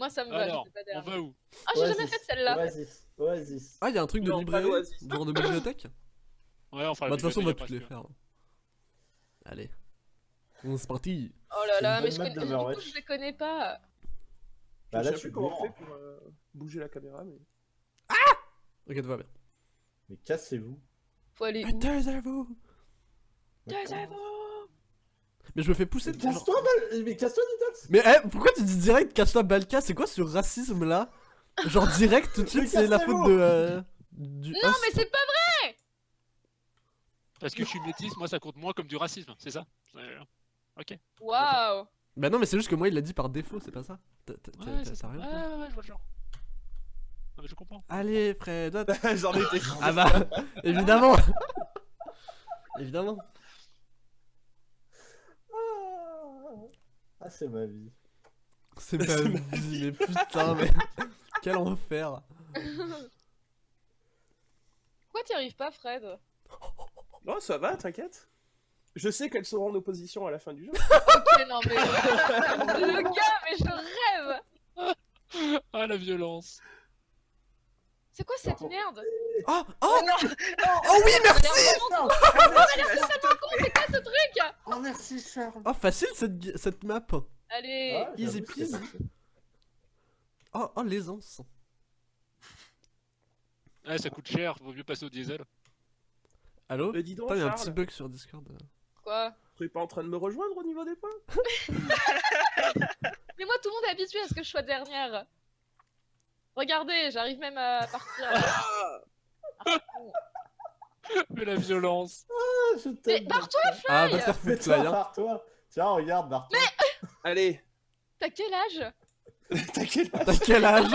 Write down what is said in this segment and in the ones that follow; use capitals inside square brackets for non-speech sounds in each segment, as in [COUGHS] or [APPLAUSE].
Moi, ça me va, Alors, j'étais pas on va où? Ah, j'ai jamais fait celle-là. Oasis. Oasis. Ah, il y a un truc de librairie. Genre de bibliothèque [LAUGHS] Ouais, on fera Bah, de toute façon, on va toutes les faire. Allez. Bon, c'est parti. Oh là là, mais je connais... du coup, je les connais pas. Bah je là, tu plus comment on fait pour euh, bouger la caméra, mais. Ok, tout va bien. Mais cassez-vous. Faut aller où? Taisez-vous Taisez-vous Mais je me fais pousser de casse-toi, Bal- mais casse-toi, Nidox Mais eh, pourquoi tu dis direct cache-toi Balka? C'est quoi ce racisme là Genre direct tout de suite c'est la faute de... euh, du Non, host. mais c'est pas Parce que je suis métisse, moi ça compte moins comme du racisme, c'est ça? C'est- Waouh Bah non mais c'est juste que moi il l'a dit par défaut, c'est pas ça? T'as Ouais, ça. rien Ouais, ouais, ouais, je vois le genre. Non, mais je comprends. Allez Fred. [LAUGHS] J'en étais. Ah bah [LAUGHS] évidemment [LAUGHS] Évidemment Ah, c'est ma vie. C'est pas [LAUGHS] vie mais putain [LAUGHS] mais... [LAUGHS] Quel enfer. Pourquoi t'y arrives pas, Fred? Non, ça va, t'inquiète. Je sais qu'elles seront en opposition à la fin du jeu. Ok, non, mais... Le gars, mais je rêve. Ah la violence. C'est quoi cette merde? Oh Oh Oh oui merci C'est quoi ce truc Oh, merci, Charles. Oh facile cette, cette map Allez Ah, easy peasy. Oh, oh l'aisance Ouais, ça coûte cher, vaut mieux passer au diesel. Allô Mais dis donc, Putain y'a un petit bug sur Discord Quoi tu es pas en train de me rejoindre au niveau des points [LAUGHS] [LAUGHS] Mais moi, tout le monde est habitué à ce que je sois dernière. Regardez, j'arrive même à partir. [LAUGHS] [LAUGHS] Mais la violence. Ah, je Mais barre-toi, Ah va te faire Mais foutre toi, là hein. barre-toi. Tiens, regarde, barre-toi. [LAUGHS] Allez, T'as quel âge? T'inquiète. [LAUGHS] T'as quel âge?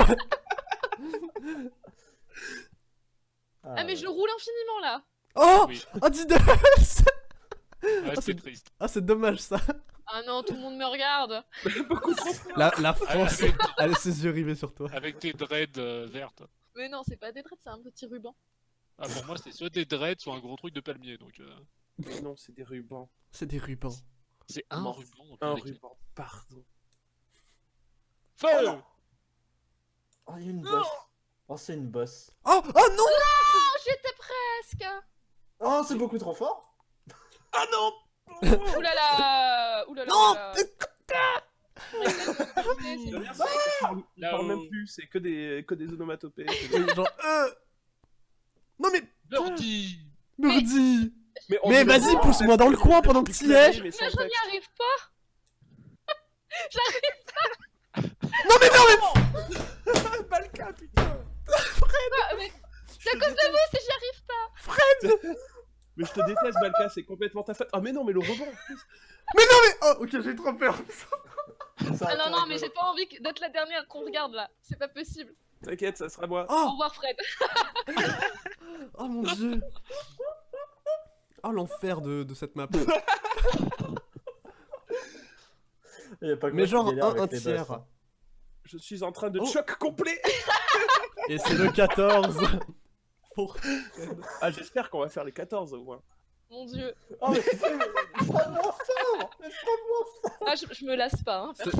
Ah, mais je roule infiniment là. Oh Oui. Oh Didos Ouais, c'est- c'est triste. Ah c'est dommage ça Ah non, tout le monde me regarde. Beaucoup trop. La, la France, elle a ses yeux rivés sur toi. avec tes dreads euh, vertes. Mais non, c'est pas des dreads, c'est un petit ruban. Ah, pour moi, c'est soit des dreads, soit un gros truc de palmier. Donc, euh, Mais non, c'est des rubans. C'est des rubans. c'est un Non, ruban. Un avec- ruban, pardon. Feu Oh, il y a une bosse. Oh, c'est une bosse. Oh Oh non Oh, j'étais presque. Oh, c'est beaucoup trop fort. Ah non Oulala. Oulala. Non il parle même plus, c'est que des, que des onomatopées. [LAUGHS] Genre, euh... Non mais, Birdie Murdi Mais, on Mais vas-y, pousse-moi dans le coin pendant que t'y es mais je n'y arrive [LAUGHS] pas. Non mais non mais Balka, [LAUGHS] putain Ah, mais C'est à cause de vous si j'y arrive pas. Mais je te déteste, Balka, c'est complètement ta faute. Ah, mais non, mais le rebond en plus. Mais non mais Oh ok, j'ai trop peur Ah non, non, mais j'ai pas envie que- d'être la dernière qu'on regarde là. C'est pas possible. T'inquiète, ça sera moi. Au Oh revoir, Fred. [LAUGHS] Oh mon dieu Oh l'enfer de, de cette map [LAUGHS] Il y a pas que Mais moi qui genre galère un, avec un les tiers. bosses, hein. Je suis en train de Oh. choc complet. [LAUGHS] Et c'est le 14 Pour... Ah, j'espère qu'on va faire les 14 au moins. Mon dieu. Oh, mais c'est fort Extrêmement fort Ah, je, je me lasse pas. Hein. C'est-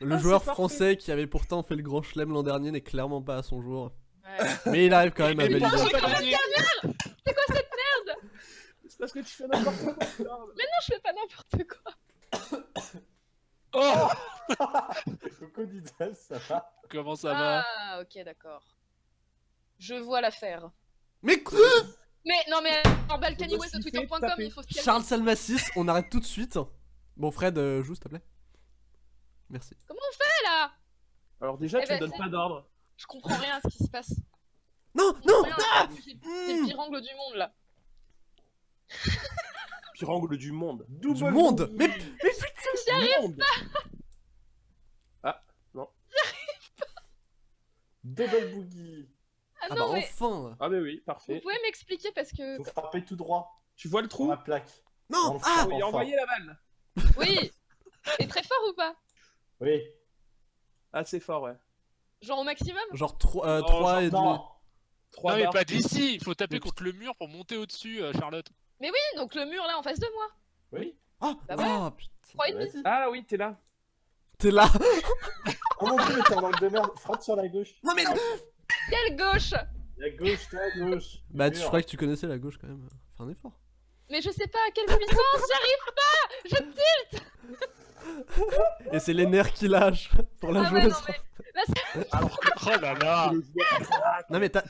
Le Ah, joueur c'est français qui avait pourtant fait le grand chelem l'an dernier n'est clairement pas à son jour. Ouais. Mais il arrive quand même à Mais valider. j'ai pas quand gagné C'est parce que tu fais n'importe quoi. Charles. Non, je fais pas n'importe quoi. [COUGHS] Oh [LAUGHS] Coucou Didas, ça va Comment ça va Ah, ok, d'accord. Je vois l'affaire. Mais quoi Mais non, mais en Balkany Je me suis fait Twitter.com, taper. il faut se calmer. Charles Salmassis, on arrête tout de suite. Bon Fred, euh, joue s'il te plaît. Merci. Comment on fait là? Alors, déjà, Eh tu me ben, donnes c'est- pas d'ordre. Je comprends rien à ce qui se passe. Non, non rien, ah C'est le pire angle du monde là. [LAUGHS] Pire angle du monde. Double Du monde boogie. Mais, mais Du monde. Double boogie Ah, Ah non, bah mais enfin Ah, mais oui, vous parfait. pouvez m'expliquer parce que. Faut frapper tout droit Tu vois le trou? La plaque. Non On Ah Oui, enfin. envoyez la balle. Oui [LAUGHS] Et très fort ou pas? Oui. C'est fort, ouais. Genre au maximum? Genre 3, euh, Non, 3 genre et demi. Non 3 Non, mais pas d'ici Il faut taper contre le mur pour monter au-dessus, euh, Charlotte. Oui, donc le mur là en face de moi. Oui Ah Bah ouais. Ah putain 3,5. Vas-y. Ah oui, t'es là. T'es là [LAUGHS] Oh mon dieu, mais t'es en angle de merde. Frappe sur la gauche. Non mais Quelle gauche? La gauche, t'es à gauche. Bah tu Mur. croyais que tu connaissais la gauche quand même. Fais un effort. Mais je sais pas à quelle puissance, j'arrive pas Je Et c'est les nerfs qui lâchent pour la Ah ouais, joueuse. non, mais- Oh là là Non mais t'as-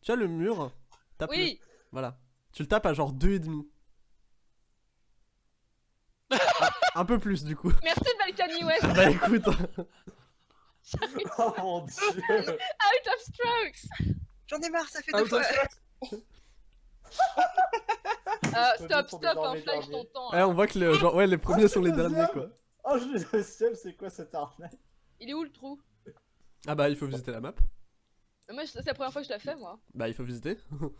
tu as le mur. Oui, Voilà. Tu le tapes à genre 2,5. [LAUGHS] un peu plus du coup. merci Balkany West, [LAUGHS] Bah écoute. [LAUGHS] Oh mon dieu. out of strokes J'en ai marre, ça fait Ah, deux fois. Euh, Stop, stop, hein, je derniers. t'entends. Ouais, on voit que le, genre, ouais, les premiers sont les le derniers quoi. [LAUGHS] Oh, je le deuxième, c'est quoi cette arnaque Il est où le trou Ah bah il faut visiter la map. Moi, je- c'est la première fois que je la fais, moi. Bah il faut visiter. [LAUGHS]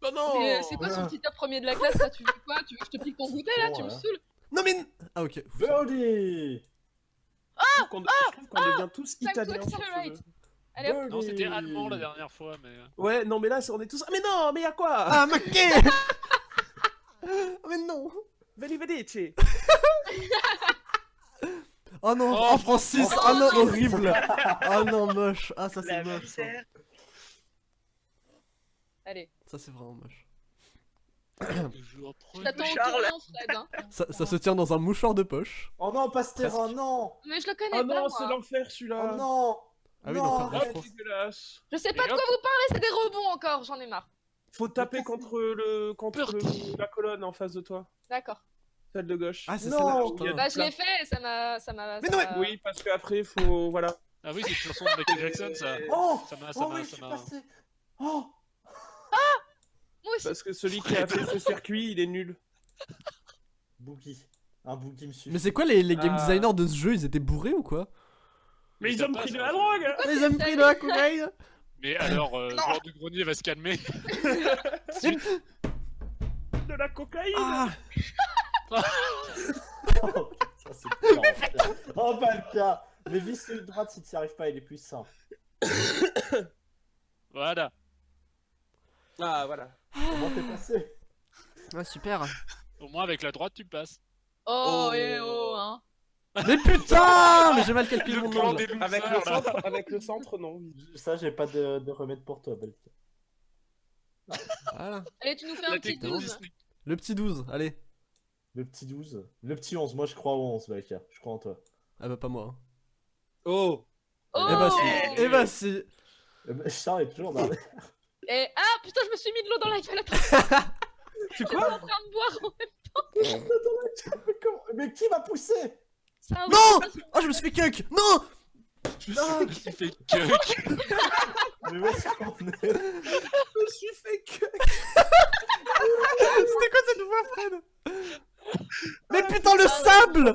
Oh non Mais c'est quoi son petit top premier de la classe là? Tu veux quoi? Tu veux que je te pique ton goûter là? Tu me ouais. saoules Non mais. Ah ok. Birdie Je trouve qu'on devient tous Time to italiens sur ce accelerate. jeu. Allez. Non, c'était allemand la dernière fois, mais. euh, Ouais, non, mais là, on est tous. Ah, mais non, mais y'a quoi? Ah maquet [LAUGHS] Mais non Veni, venici Oh non Oh. Oh Francis Oh non horrible Oh [LAUGHS] non moche Ah ça c'est moche ça. Allez, Ça c'est vraiment moche. Toujours je t'attends au Charles. tournant, Fred. Hein. [LAUGHS] Ça, ça se tient dans un mouchoir de poche. Oh non, pas ce terrain, non Mais je le connais Oh pas, non, moi. c'est l'enfer celui-là Oh non Ah oui, Non, l'enfer de dégueulasse Je sais pas Et de quoi vous parlez, c'est des rebonds encore, j'en ai marre. Faut taper contre le contre le- la colonne en face de toi, D'accord. Celle de gauche. Ah c'est Non. celle-là putain. Bah, je l'ai fait et ça m'a. Ça m'a. Mais ça non, m'a- Oui, parce qu'après, faut. Voilà. Ah oui, c'est une chanson de Michael Jackson, ça. Oh Ça m'a, ça Oh m'a, oui, ça suis m'a. passé Oh Moi aussi. Parce que celui qui a fait ce circuit, il est nul. Boogie. Un boogie me suffit. Mais c'est quoi les, les game Ah. designers de ce jeu? Ils étaient bourrés ou quoi? Mais ils ont pris de la drogue Ils ont pris de la cocaïne Mais alors, euh, joueur du grenier va se calmer. [LAUGHS] De la cocaïne Ah Oh, ça, c'est. Oh, pas le cas Mais vis celui de droite si t'y arrives pas, il est plus sain. Voilà. Ah, voilà. Comment t'es passé? Ah super Au moins, avec la droite, tu passes. Oh, Oh. et oh, hein. Mais putain Mais j'ai mal calculé Le mon losers, Avec le centre, avec le centre, non. Ça, j'ai pas de, de remède pour toi, Belka. Voilà. Allez, tu nous fais un petit technique 12. Disney. Le petit 12, allez. Le petit 12. Le petit 11, moi je crois au 11, Belka. Je crois en toi. Ah bah pas moi. hein. Oh Oh Eh bah si Eh. Eh bah si Eh ben, Charles est toujours dans les... [LAUGHS] Et ah putain, je me suis mis de l'eau dans la gueule. Attends, [LAUGHS] Tu je suis quoi en train de boire. [LAUGHS] Mais comment- Mais qui m'a poussé un Non Oh je me suis fait cuck Non Je me suis fait cuck. Mais où est-ce qu'on est? Je me suis fait que. C'était quoi cette voix Fred? [LAUGHS] Mais putain le sable.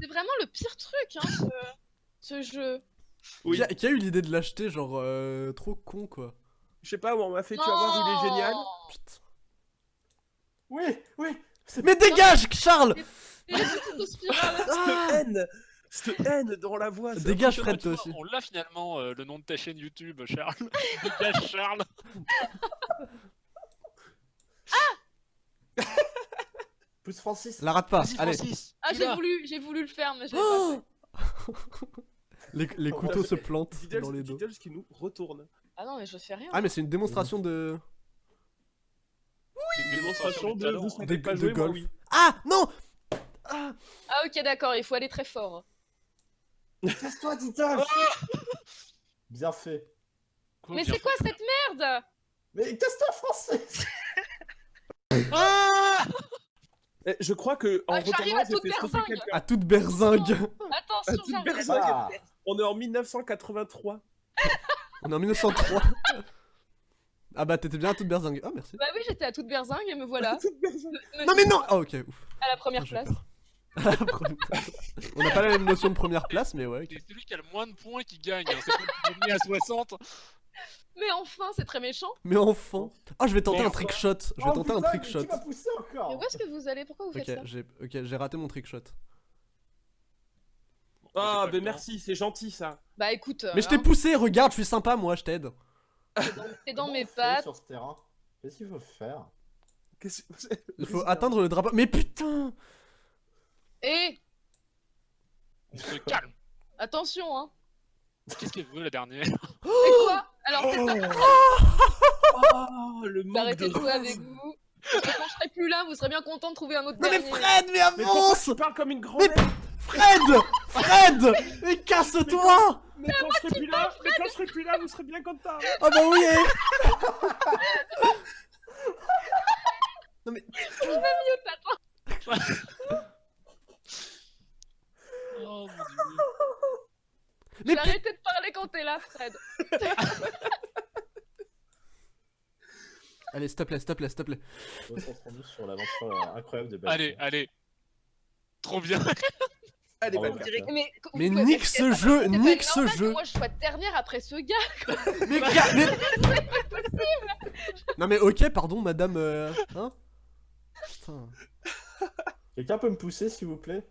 C'est vraiment le pire truc, hein, ce, ce jeu. Oui. qui, a, qui a eu l'idée de l'acheter genre euh, trop con quoi Je sais pas, on m'a fait, tu vas voir, il est génial. Putain. Oui, oui c'est- Mais dégage Charles aux spirales. Cette haine Cette haine dans la voix. c'est Dégage Fred toi aussi On l'a finalement, euh, le nom de ta chaîne YouTube, Charles. [LAUGHS] Dégage, Charles. [LAUGHS] Pousse Francis La rate pas Allez Francis. Ah, j'ai voulu, j'ai voulu le faire, mais j'ai pas Oh [LAUGHS] fait. les, les Oh, couteaux ouais, se plantent Diddles, dans les dos. Diddles qui nous retourne. Ah non, mais je fais rien. Ah mais c'est une démonstration de... C'est une Démonstration de vous De- pas de jouer, moi golf. oui. Ah non Ah Ah ok, d'accord, il faut aller très fort. Casse-toi, Diddles Bien fait. Quoi, Mais c'est quoi cette merde? Mais casse-toi, Francis Ah Je crois que en Ah, j'arrive retournant, à toute berzingue. À toute berzingue [LAUGHS] Attention, toute j'arrive. berzingue. Ah, On est en 1983. On est en 1903 Ah bah t'étais bien à toute berzingue. Oh merci. Bah oui, j'étais à toute berzingue et me voilà. Toute berzingue. Me- Non mais non Ah ok, ouf. À la première J'ai place. peur. [LAUGHS] À la première place. On n'a pas la même notion de première place, mais ouais. C'est celui qui a le moins de points qui gagne. hein. C'est pas le premier à 60. Mais enfin, c'est très méchant. Mais enfin Oh, je vais tenter Mais un enfin. trick shot. Je vais Oh, tenter un trick mais shot. M'a poussé encore Mais où est-ce que vous allez? Pourquoi vous faites ça? j'ai ok, j'ai raté mon trick shot. Ah, ben merci, c'est gentil ça. Bah écoute, Mais je t'ai hein, poussé, regarde, je suis sympa moi, je t'aide. t'es dans mes pattes. sur ce terrain? Qu'est-ce qu'il faut faire? Que- Il faut atteindre le drapeau. Mais putain Et On se calme. attention, hein. Qu'est-ce qu'elle veut la dernière? Et quoi? Alors, c'est ça, Oh, [LAUGHS] le manque de de jouer avec vous. Quand je serai plus là, vous serez bien content de trouver un autre Non mais. Fred, mais Mais avance tu parles comme une grande Mais Fred Fred Mais casse-toi Mais quand je serai plus là, mais quand je serai plus là, vous serez bien content. Ah bah oui eh. Non mais... Oh mon dieu. Mais vais arrêter de parler quand t'es là, Fred. Allez, s'il te plaît, s'il te plaît, s'il te plaît. Concentrons-nous sur l'aventure euh, incroyable de. Allez, allez. Trop bien. Allez, ouais, direct. Mais, Mais nique ce jeu, c'est pas nique ce jeu. Moi, je sois dernière après ce gars. [LAUGHS] Mais, ga- mais... Non mais ok, pardon, madame... euh, Hein? Putain... Quelqu'un peut me pousser, s'il vous plaît?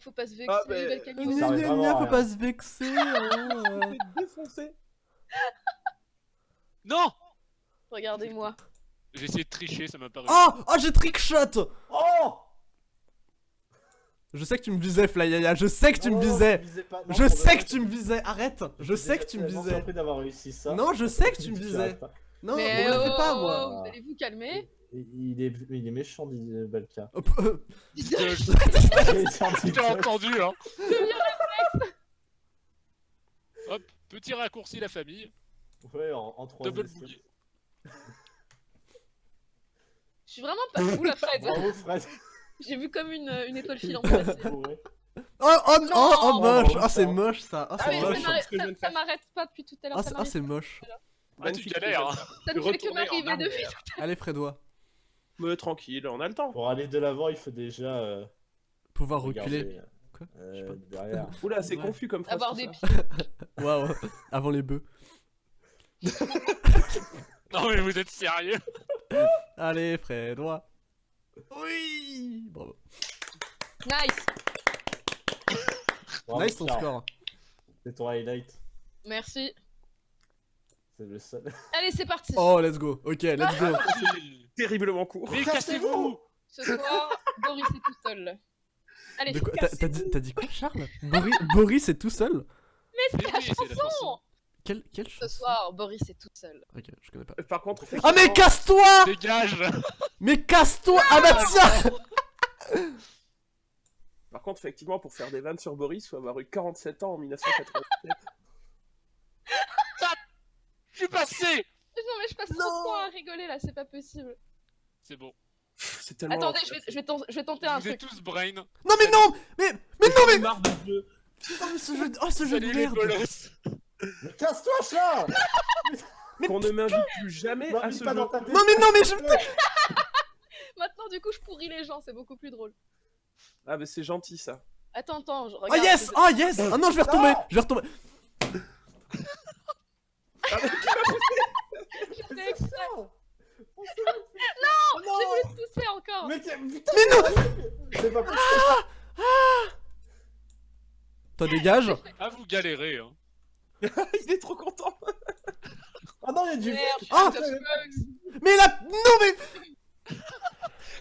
Faut pas se vexer, Ah, mais-. Ça Gna, gna, faut pas se vexer, hein, [LAUGHS] euh. Défoncé. [LAUGHS] Non Regardez-moi. J'ai essayé de tricher, ça m'a paru. Oh Oh, j'ai trickshot Oh Je sais que tu me visais, Flyaya, je sais que tu me visais Je sais que tu me visais, arrête Je sais que tu me visais d'avoir réussi ça. Non, je sais que tu me [LAUGHS] visais. Non, mais on le fait oh, pas, oh, moi Vous allez vous calmer Il est, il est méchant, dit Balka. Hop, euh, petit [LAUGHS] J'ai entendu, hein. Hop, petit raccourci la famille. Ouais, en, en trois Double essais. boogie. Je suis vraiment pas fou, la Fred. Bravo, Fred. J'ai vu comme une, une étoile [LAUGHS] filante passer. Oh, oh, oh, oh, Non. moche Oh, Oh, c'est moche, ça Oh, Ah, c'est moche, ça moche m'arrête- pas depuis tout à l'heure. Ah, c'est moche Ah, tu galères, hein. Ça ne fait que m'arriver depuis. arrière. Allez, Frédois, Mais tranquille, on a le temps. Pour aller de l'avant, il faut déjà. Euh, pouvoir reculer. regarder, Quoi euh, Je sais pas. derrière. [LAUGHS] Oula, c'est Ouais. confus comme phrase. Avoir tout des ça. pieds. [LAUGHS] Waouh, avant les bœufs. [LAUGHS] Non mais vous êtes sérieux? Allez, Frédois Oui Bravo. Nice. Bravo, Nice ton score. C'est ton highlight. Merci. C'est le seul. [LAUGHS] Allez, c'est parti. Oh, let's go. Ok, let's go. [LAUGHS] Terriblement court. Mais cassez-vous Ce soir, Boris est tout seul. Allez, T'as t'as dit, t'as dit quoi, Charles? [LAUGHS] Boris, Boris est tout seul? Mais c'est la chanson. Quelle, quelle ce soir, Boris est tout seul. Ok, je connais pas. Par contre, Ah, mais casse-toi Dégage Mais casse-toi Ah bah tiens Par contre, effectivement, pour faire des vannes sur Boris, faut avoir eu 47 ans en 1987. Je suis passé Non, mais je passe trop de temps à rigoler là, c'est pas possible. C'est bon. C'est tellement. Attendez, je vais, je vais, ten- je vais tenter un Vous êtes truc. tous brain. Non mais non Mais mais non mais marre jeu. Oh, mais ce jeu, oh, ce jeu de merde casse-toi, chat Qu'on ne m'invite plus jamais Non, à ce pas jeu. dans ta tête. Non mais non mais je... [LAUGHS] Maintenant, du coup, je pourris les gens, c'est beaucoup plus drôle. Ah, mais c'est gentil ça. Attends, attends, je Oh regarde. yes je- Oh yes Ah non, je vais retomber Je vais retomber Exprès. Non J'ai voulu te pousser encore. Mais putain Mais non C'est pas possible Toi dégage Ah vous galérez hein. [LAUGHS] Il est trop content. Ah non, il y a du Merde, Ah. Mais là Non mais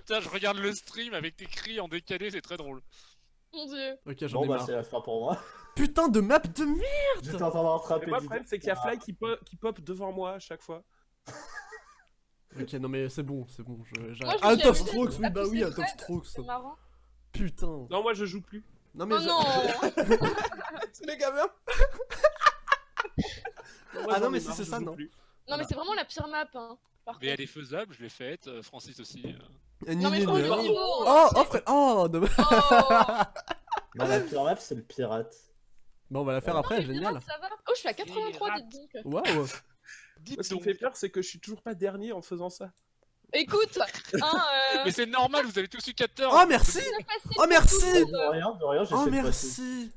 Tiens, je regarde le stream avec tes cris en décalé, c'est très drôle. Mon dieu. Ok, j'en Bon ai bah marre. c'est la fin pour moi. Putain de map de merde J'étais en train de rattraper Mais moi, le problème, c'est qu'il y a Fly qui, po- qui pop devant moi à chaque fois. [LAUGHS] Ok, non mais c'est bon, c'est bon, je- Moi, je amusée strokes, oui bah oui, pousser out of Fred, strokes. C'est marrant. Putain. Non, moi je joue plus. Non mais Oh non [LAUGHS] C'est les gamins. Ah non, mais si c'est ça, non. Non, mais c'est vraiment la pire map, hein. Par Mais elle est faisable, je l'ai faite, euh, Francis aussi. euh. Non, mais. Oh, oh frère, oh dommage. Oh [LAUGHS] Non, la pire map, c'est le pirate. Bon, on va la faire après, Mais génial. ça va Oh, je suis à 83, Pirate. [LAUGHS] dites donc. Waouh. Dites Ce qui me fait peur, c'est que je suis toujours pas dernier en faisant ça. Écoute, hein, euh, Mais c'est normal, vous avez tous eu 14 Oh merci Oh merci De rien, de rien, Oh de merci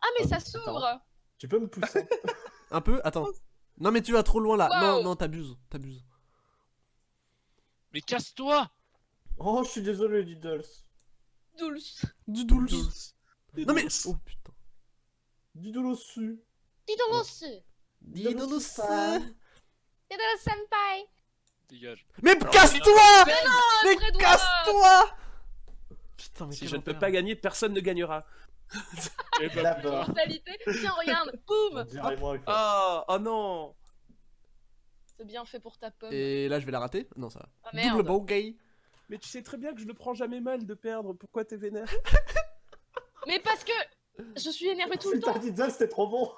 Ah, mais ça Attends. s'ouvre Tu peux me pousser [LAUGHS] Un peu Attends. Non mais tu vas trop loin là. Non, non, t'abuses, t'abuses. Mais casse-toi Oh, je suis désolé, Diddles. Dulce. Du douce. Non mais... Oh putain. Dis donc Diddle ça. Didolus senpai. Dégage. Mais casse-toi Mais Mais casse-toi Putain mais Si je ne peux pas gagner, personne ne gagnera. [LAUGHS] Et bah. Tiens, regarde, boum. Ah, oh non C'est bien fait pour ta pomme. Et là, je vais la rater Non, ça va. Double merde. bogey. Mais tu sais très bien que je le prends jamais mal de perdre, pourquoi t'es vénère? Mais parce que je suis énervée tout le Putain, temps. Diddle, c'était trop bon.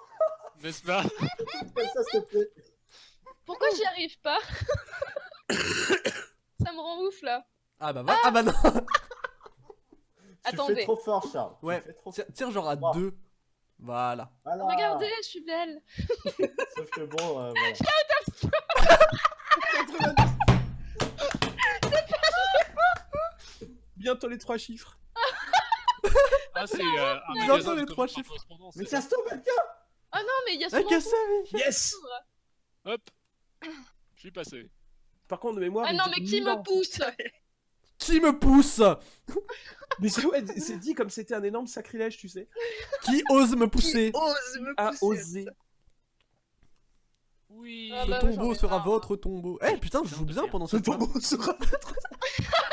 n'est-ce pas [LAUGHS] Fais ça, s'il te plaît. Pourquoi j'y arrive pas Ça me rend ouf là. Ah bah, va- ah bah non [LAUGHS] Tu Attendez. fais trop fort, Charles. Tu Ouais. trop tire genre à Wow. deux. Voilà. Voilà. Regardez, je suis belle. [LAUGHS] Sauf que bon, euh, voilà. Bientôt les trois chiffres. Ah, c'est euh, un Bientôt magasin les trois chiffres. Mais ça casse-toi, Belka Ah non, mais il y a souvent Yes Hop Je suis passé. Par contre, de mémoire. Ah non, mais [LAUGHS] qui me pousse? Qui me pousse? Mais c'est ouais, c'est dit comme c'était un énorme sacrilège, tu sais. Qui ose me pousser? Ose me pousser? oser. Oui. Ah Ce bah tombeau sera votre tombeau. Eh putain, je joue bien pendant Ce tombeau sera. [LAUGHS]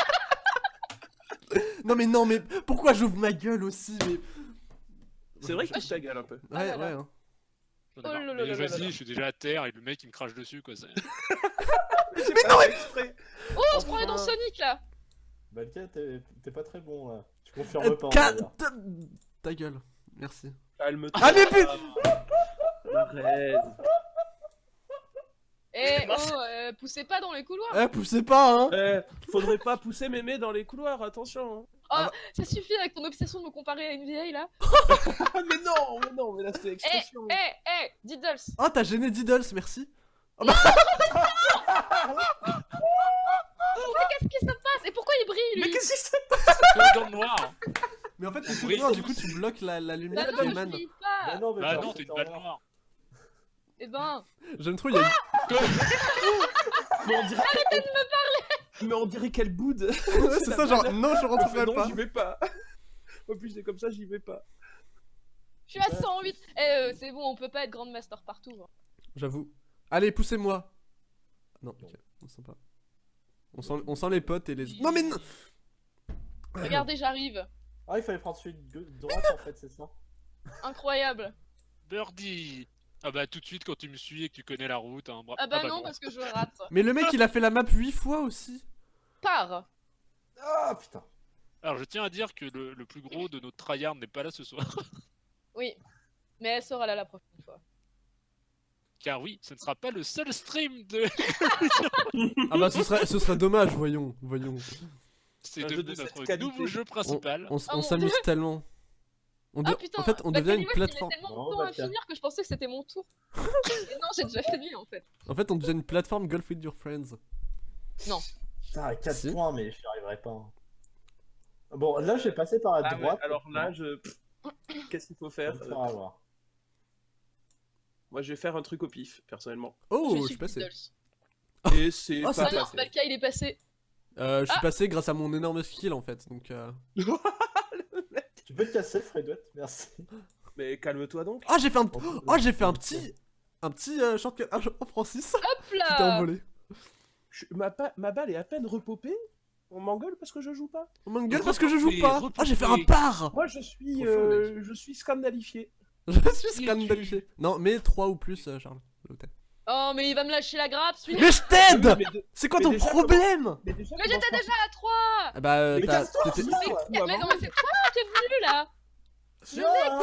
Non mais non mais pourquoi j'ouvre ma gueule aussi mais... C'est vrai que tu ta gueule un peu. Ah Ouais là là. ouais. hein. Oh là Mais Vas-y, je suis déjà à terre et le mec il me crache dessus quoi. c'est- [LAUGHS] Mais non, exprès. Oh, on se croirait dans Sonic là Belka, t'es t'es pas très bon, là. Tu confirmes Euh, pas, ca- ta... ta gueule. Merci. Calme-toi. Ah mais putain Arrête. Eh [LAUGHS] oh, euh, poussez pas dans les couloirs Eh poussez pas hein Eh, faudrait pas pousser mémé dans les couloirs, attention. hein. Ah Ça suffit avec ton obsession de me comparer à une vieille là [LAUGHS] Ah mais non, mais non, mais là c'était l'expression. Eh, eh, Diddles Oh t'as gêné Diddles, merci. [LAUGHS] Qu'est-ce qui se passe? Et pourquoi il brille Mais qu'est-ce qui se Comme dans le noir. Mais en fait t'es tout Oui. noir, du coup tu bloques la, la Bah lumière qui non, je émane. Bah non, mais Bah non, t'es une balle noire. Eh ben, J'aime trop, il y a une... Mais on dirait Arrêtez de me parler Mais on dirait qu'elle boude [LAUGHS] c'est ça genre non je rentrerai Non, pas. j'y vais pas [LAUGHS] En plus, c'est comme ça, j'y vais pas. je suis à 108 Eh, euh, c'est bon, on peut pas être Grand Master partout. hein. J'avoue. Allez poussez-moi. Non ok, on sent pas. On sent, on sent les potes et les... Non mais non Regardez, j'arrive Ah, il fallait prendre celui de droite, en fait, c'est ça Incroyable Birdie Ah bah tout de suite quand tu me suis et que tu connais la route. Hein. bra- Ah bah non, bon. parce que je rate [LAUGHS] Mais le mec il a fait la map 8 fois aussi. Pars Ah, putain Alors je tiens à dire que le, le plus gros de notre tryhard n'est pas là ce soir. [LAUGHS] Oui, mais elle sera là la prochaine fois. Car oui, ce ne sera pas le seul stream de... [LAUGHS] Ah bah ce serait, ce serait dommage, voyons, voyons. C'est Un jeu devenu de notre qualité. nouveau jeu principal. on mon s'amuse tellement. On Ah putain en fait, on bah, devient une plateforme. tellement de Non, temps à finir que je pensais que c'était mon tour. [LAUGHS] Mais non, j'ai déjà fini en fait. En fait, on devient une plateforme Golf with your friends. Putain, à 4 Si. points, mais j'y arriverai pas. hein. Bon, là, j'ai passé par la Ah ouais, droite. alors là, je... [COUGHS] Qu'est-ce qu'il faut faire faire avoir. Moi, je vais faire un truc au pif, personnellement. Oh, je je suis passé. Et c'est Ah, pas c'est- non, passé. Balka il est passé. Euh, je suis Ah. passé grâce à mon énorme skill en fait, donc. euh... [LAUGHS] Tu peux te casser, Fredouette Merci. Mais calme-toi donc. Ah, j'ai fait un, oh, j'ai fait un petit, un petit euh, shortcut. Francis, Hop tu t'es là [LAUGHS] envolé. Je- Ma, pa- ma balle est à peine repopée. On m'engueule parce que je joue pas. On m'engueule parce que je joue pas. Ah, j'ai fait un par. Moi, je suis, euh, je suis scandalifié. [LAUGHS] Je suis scandalisé. Non, mais 3 ou plus, euh, Charles. plaît. Oh, mais il va me lâcher la grappe celui-là. Mais je t'aide. Mais, de- C'est quoi mais ton problème mais Mais j'étais déjà à 3 Ah Bah, euh, Mais t'as- viens, Coup Mais non, mais c'est toi qui es venu là. Tiens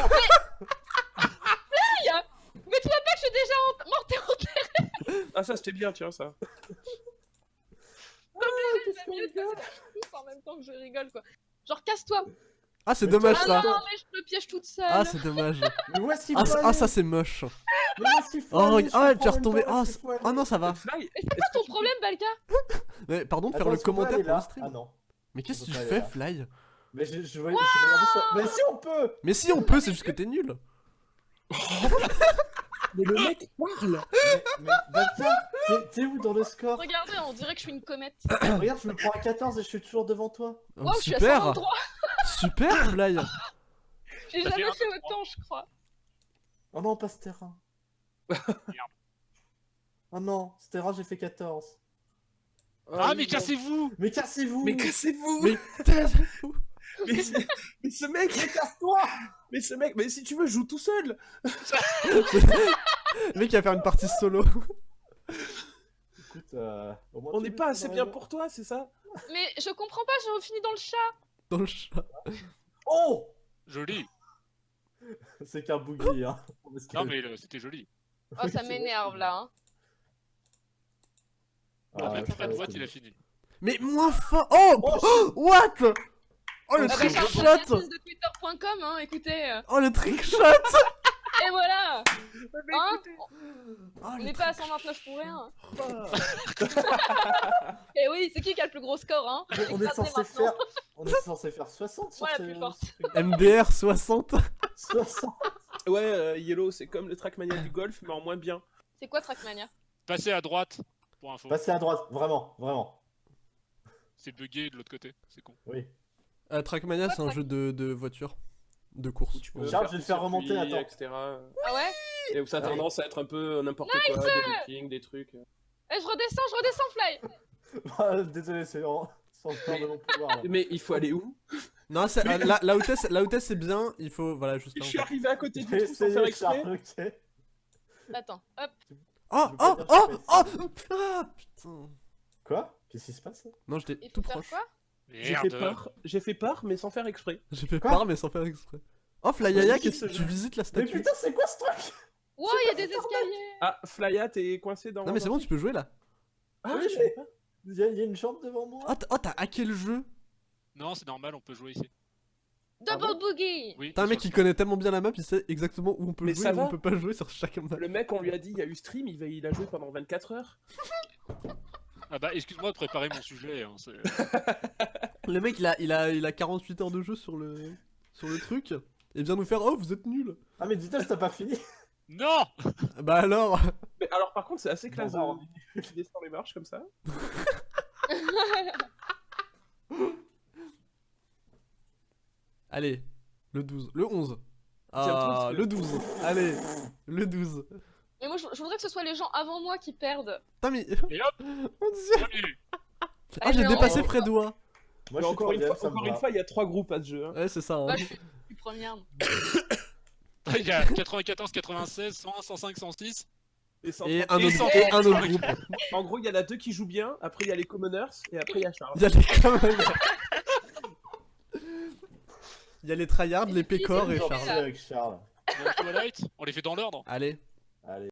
Mais tu vois pas que je suis déjà en... morte et enterrée. Ah, ça c'était bien, tiens, ça. C'est mieux de passer tous en même temps que je rigole quoi. Genre casse-toi Ah, c'est Mais dommage Ah ça. non, mais je me piège toute seule Ah, c'est dommage. Mais où est-ce qu'il Ah, faut ça- ah, c'est moche. Mais où est-ce qu'il faut Oh, aller ah, tu es retombé. Ah, c'est- ah non, ça va. Fly, C'est quoi ton problème Balka Mais pardon de faire le commentaire pour le stream. Ah non. Mais qu'est-ce que tu fais. Fly Mais je, je, voyais-. Mais si on peut Mais si on peut, c'est juste que t'es nul. [LAUGHS] Mais le mec parle [LAUGHS] Mais, mais t'es- où dans le score Regardez, on dirait que je suis une comète. Regarde, je me prends à 14 et je suis toujours devant toi. Oh, Wow, je suis à super, 123 super, Fly. J'ai Ça fait jamais un fait autant, je crois. Oh non, pas ce terrain. [LAUGHS] Oh non, ce terrain, j'ai fait 14. Ah oui, mais cassez-vous Mais cassez-vous Mais cassez-vous Mais [LAUGHS] taisez-vous. Mais, ce mec, Casse-toi mais ce mec, mais si tu veux, joue tout seul. [LAUGHS] Le mec il va faire une partie solo. Écoute, euh, au moins On tu n'est pas assez bien pour toi, c'est ça? Mais je comprends pas, j'ai fini dans le chat. Dans le chat. Oh Joli. C'est qu'un boogie, hein. Parce que- Non mais euh, c'était joli. Oh, ça [LAUGHS] m'énerve là. Hein. Ah, ouais, ouais, droite, il a fini. Mais moins fort. Oh, Oh, oh, What Oh le Ah bah, trick j'ai un shot podcast de twitter.com, hein, écoutez. euh. Oh le trick shot Et voilà Hein Oh, On n'est pas à trick- 129 pour rien. [LAUGHS] Et oui, c'est qui qui a le plus gros score, hein Mais on est censé faire. On est censé faire 60 sur Moi, la ces- plus forte. ce. MDR 60 60 Ouais, euh, Yellow, c'est comme le Trackmania du golf, mais en moins bien. C'est quoi Trackmania? Passez à droite pour info. Passez à droite, vraiment, vraiment. C'est bugué de l'autre côté, c'est con. Oui. Euh, Trackmania c'est un jeu de, de voiture. De course. Tu peux Charles, je vais le faire remonter, attends. etc. Ah ouais Et où ça a Ah tendance à être un peu n'importe quoi, des loopings, des trucs. Eh, je redescends, je redescends, Fly [LAUGHS] Ah, Désolé, c'est en... sans peur de mon pouvoir. là. Mais il faut aller où? Non, c'est- euh, là, là où t'es, c'est- là où t'es, c'est bien, il faut. Voilà, juste Je là. suis arrivé à côté du J'ai trou sans faire essayé, exprès. Charles, ok. Attends, hop. Oh, Je veux oh, pas dire oh, que oh, ah, putain. Quoi? Qu'est-ce qui se passe Non, j'étais Il tout faire proche. quoi? J'ai fait peur, j'ai fait peur, mais sans faire exprès. J'ai fait Quoi part, mais sans faire exprès. Oh, Flyaya, Mais qu'est-ce que tu visites la Mais statue putain, c'est quoi ce truc? Wow, il y a des escaliers Ah, Flya, t'es coincé dans. Non, mais c'est bon, tu peux jouer là. Ah, Oui, je pas. Il y, a- il y a une jambe devant moi Oh, t'as oh, t'as hacké le jeu. Non, c'est normal, on peut jouer ici. Double bon boogie Oui. T'as un mec qui connaît tellement bien la map, il sait exactement où on peut Mais jouer et où on peut pas jouer sur chaque map. Le mec, on lui a dit, il y a eu stream, il, va, il a joué pendant 24 heures. [LAUGHS] Ah bah excuse-moi de préparer mon sujet. Hein, c'est- [LAUGHS] Le mec, il a, il, a, il a 48 heures de jeu sur le, sur le truc. Et vient nous faire Oh, vous êtes nuls. Ah, mais dis-toi, t'as pas fini [LAUGHS] non Bah alors Mais alors, par contre, c'est assez classe Bon, de... qui descend les marches comme ça. [LAUGHS] Allez, le 12. Le 11. Tiens, toi, Ah, le 12. Allez, le 12. Mais moi, je, je voudrais que ce soit les gens avant moi qui perdent. Putain, mais. Et hop [LAUGHS] Mon dieu Salut Ah, j'ai mais dépassé Fredois Moi, je encore une fois, encore une fois, il y a trois groupes à ce jeu. hein. Ouais, c'est ça. hein. Bah, je suis première. Il y a 94, 96, 101, 105, 106. Et, Et un, Et autre, et un autre groupe. En gros, il y en a deux qui jouent bien, après il y a les commoners, et après il y a Charles. Il y a les même. Il y a les tryhards, les pécores et Charles. avec Charles. Twilight, on les fait dans l'ordre Allez. Allez.